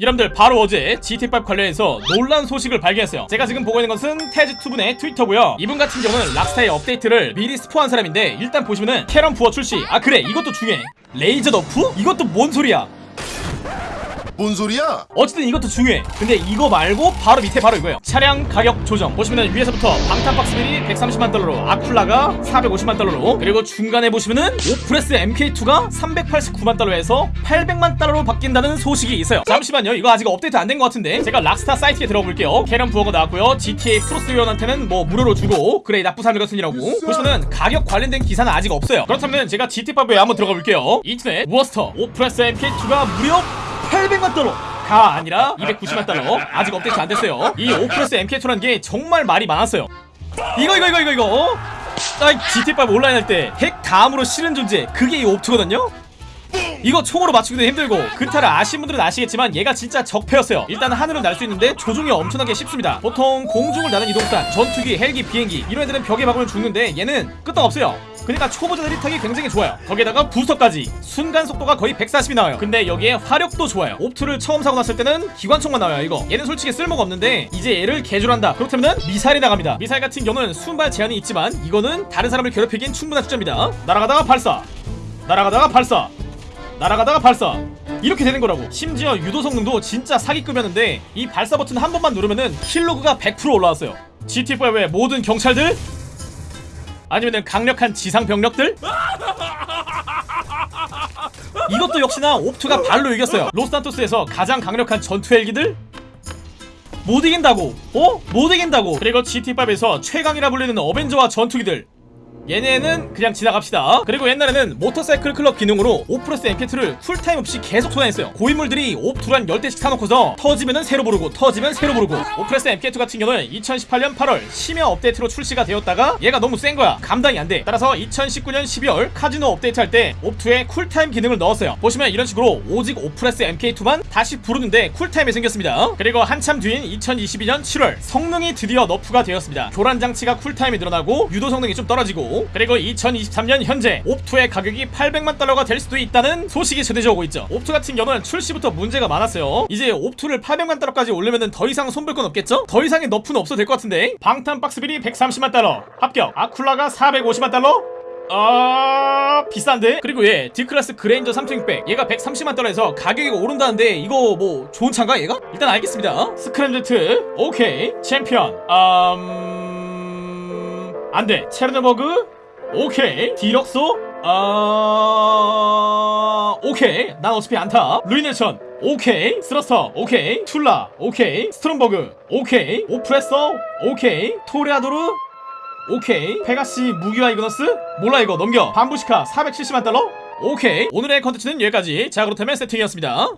여러분들 바로 어제 GT5 관련해서 놀란 소식을 발견했어요. 제가 지금 보고 있는 것은 Tez2분의 트위터고요. 이분 같은 경우는 락스타의 업데이트를 미리 스포한 사람인데 일단 보시면은 캐런 부어 출시. 아 그래. 이것도 중요해. 레이저 nerf? 이것도 뭔 소리야 뭔 소리야? 어쨌든 이것도 중요해. 근데 이거 말고 바로 밑에 바로 이거예요. 차량 가격 조정. 보시면은 위에서부터 방탄 박스빌이 130만 달러로 아쿨라가 450만 달러로. 그리고 중간에 보시면은 오프레스 MK2가 389만 달러에서 800만 달러로 바뀐다는 소식이 있어요. 잠시만요. 이거 아직 업데이트 안 된 것 같은데. 제가 락스타 사이트에 들어가 볼게요. 캐런 부어가 나왔고요. GTA 플러스 회원한테는 뭐 무료로 주고 그래 나쁜 사람 같은 이라고. 보시면은 가격 관련된 기사는 아직 없어요. 그렇다면 제가 GT5에 한번 들어가 볼게요. 인터넷 워스톡 오프레스 MK2가 무려 800만 달러 가 아니라 290만 달러. 아직 업데이트 안 됐어요. 이 오프레스 MK2라는 게 정말 말이 많았어요. 이거 이거 이거 이거 이거 어? 아 GT5 온라인 할 때 핵 다음으로 싫은 존재. 그게 이 옵트거든요 이거 총으로 맞추기도 힘들고 그타를 아신 분들은 아시겠지만 얘가 진짜 적폐였어요. 일단 하늘을 날 수 있는데 조종이 엄청나게 쉽습니다. 보통 공중을 나는 이동수단 전투기 헬기 비행기 이런 애들은 벽에 박으면 죽는데 얘는 끄떡없어요. 그러니까 초보자들이 타기 굉장히 좋아요. 거기에다가 부스터까지. 순간 속도가 거의 140이 나와요. 근데 여기에 화력도 좋아요. 옵트를 처음 사고 났을 때는 기관총만 나와요 이거. 얘는 솔직히 쓸모가 없는데 이제 얘를 개조한다. 그렇다면 미사일이 나갑니다. 미사일 같은 경우는 순발 제한이 있지만 이거는 다른 사람을 괴롭히기엔 충분한 수점이다. 날아가다가 발사. 날아가다가 발사 날아가다가 발사. 이렇게 되는 거라고. 심지어 유도 성능도 진짜 사기급이었는데 이 발사 버튼 한 번만 누르면은 킬로그가 100% 올라왔어요. GT5의 모든 경찰들? 아니면은 강력한 지상 병력들? 이것도 역시나 옵트가 발로 이겼어요. 로스탄토스에서 가장 강력한 전투 헬기들? 못 이긴다고. 어? 못 이긴다고. 그리고 GT5에서 최강이라 불리는 어벤져와 전투기들 얘네는 그냥 지나갑시다. 그리고 옛날에는 모터사이클 클럽 기능으로 오프레스 MK2를 쿨타임 없이 계속 소환했어요. 고인물들이 옵투를 10대씩 사놓고서 터지면은 새로 부르고 터지면 새로 부르고. 오프레스 MK2 같은 경우는 2018년 8월 심야 업데이트로 출시가 되었다가 얘가 너무 센 거야. 감당이 안 돼. 따라서 2019년 12월 카지노 업데이트 할 때 옵투에 쿨타임 기능을 넣었어요. 보시면 이런 식으로 오직 오프레스 MK2만 다시 부르는데 쿨타임이 생겼습니다. 그리고 한참 뒤인 2022년 7월 성능이 드디어 nerf가 되었습니다. 교란 장치가 쿨타임이 늘어나고 유도 성능이 좀 떨어지고 그리고 2023년 현재 옵투의 가격이 800만 달러가 될 수도 있다는 소식이 전해져 오고 있죠. 옵투 같은 경우는 출시부터 문제가 많았어요. 이제 옵투를 800만 달러까지 올리면 더 이상 손볼 건 없겠죠? 더 이상의 nerf는 없어도 될 것 같은데. 방탄 박스빌이 130만 달러. 합격. 아쿨라가 450만 달러? 아 비싼데? 그리고 얘 D클래스 그레인저 3600 얘가 130만 달러에서 가격이 오른다는데 이거 뭐 좋은 차인가 얘가? 일단 알겠습니다. 스크램제트. 오케이. 챔피언. 음... 안돼. 체르노버그? 오케이. 디럭소? 아 오케이. 난 어차피 안타. 루이네션? 오케이. 스러스터? 오케이. 툴라? 오케이. 스트롬버그? 오케이. 오프레서? 오케이. 토레아도르? 오케이. 페가시 무기와 이그너스? 몰라 이거. 넘겨. 반부시카 470만 달러? 오케이. 오늘의 컨텐츠는 여기까지. 자 그렇다면 세팅이었습니다